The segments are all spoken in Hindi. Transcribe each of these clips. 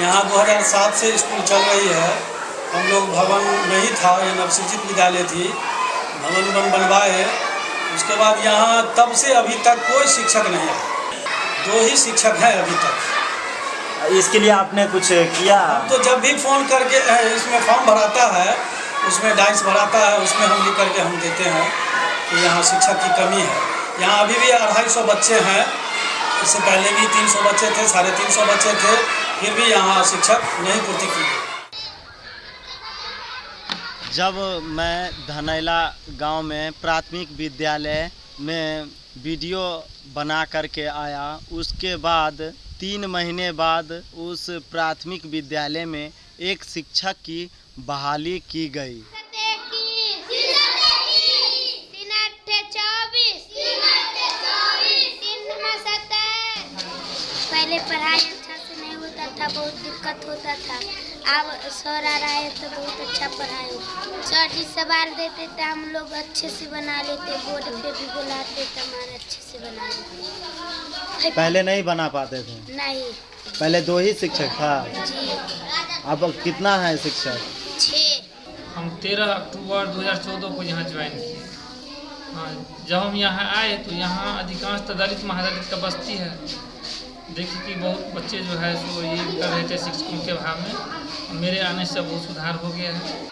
यहाँ 2007 से स्कूल चल रही है। हम लोग भवन नहीं था ये नवसृजित विद्यालय थी। भवन बन बनवाए। उसके बाद यहाँ तब से अभी तक कोई शिक्षक नहीं आया दो ही शिक्षक हैं अभी तक। इसके लिए आपने कुछ किया? तो जब भी फ़ोन करके इसमें फॉर्म भराता है उसमें डाइस भराता है उसमें हम लिख करके हम देते हैं कि यहाँ शिक्षक की कमी है। यहाँ अभी भी अढ़ाई सौ बच्चे हैं। इससे पहले भी तीन सौ बच्चे थे साढ़े तीन सौ बच्चे थे। फिर भी यहाँ शिक्षक नहीं पूर्ति की जब मैं धनैला गाँव में प्राथमिक विद्यालय में वीडियो बना करके आया उसके बाद तीन महीने बाद उस प्राथमिक विद्यालय में एक शिक्षक की बहाली की गई। पहले पढ़ाई था बहुत दिक्कत होता था। अब सर आ रहा है तो बहुत अच्छा पढ़ाई सर जी सवाल देते थे हम लोग अच्छे से बना लेते बोर्ड पे भी बुलाते तो हमारे अच्छे से बना लेते। पहले नहीं बना पाते थे? नहीं। पहले दो ही शिक्षक था। जी। अब कितना है शिक्षक? छः। हम तेरह अक्टूबर 2014 को यहाँ ज्वाइन किए। हाँ जब हम यहाँ आए तो यहाँ अधिकांश दलित महादलित का बस्ती है। देखिए कि बहुत बच्चे जो है सो ये कर रहे थे शिक्षकों के अभाव में। मेरे आने से बहुत सुधार हो गया है।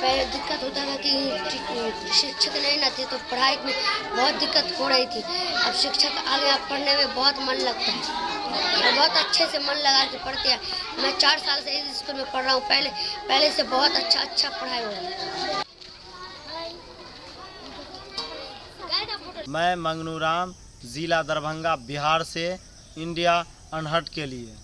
पहले दिक्कत होता था कि शिक्षक नहीं थे तो पढ़ाई में बहुत दिक्कत हो रही थी। अब शिक्षक आ गया पढ़ने में बहुत मन लगता है। और बहुत अच्छे से मन लगा के पढ़ते हैं। मैं चार साल से इस स्कूल में पढ़ रहा हूँ। पहले पहले से बहुत अच्छा अच्छा पढ़ाई हो रहा है मैं मंगनू राम ज़िला दरभंगा बिहार से इंडिया अनहट के लिए।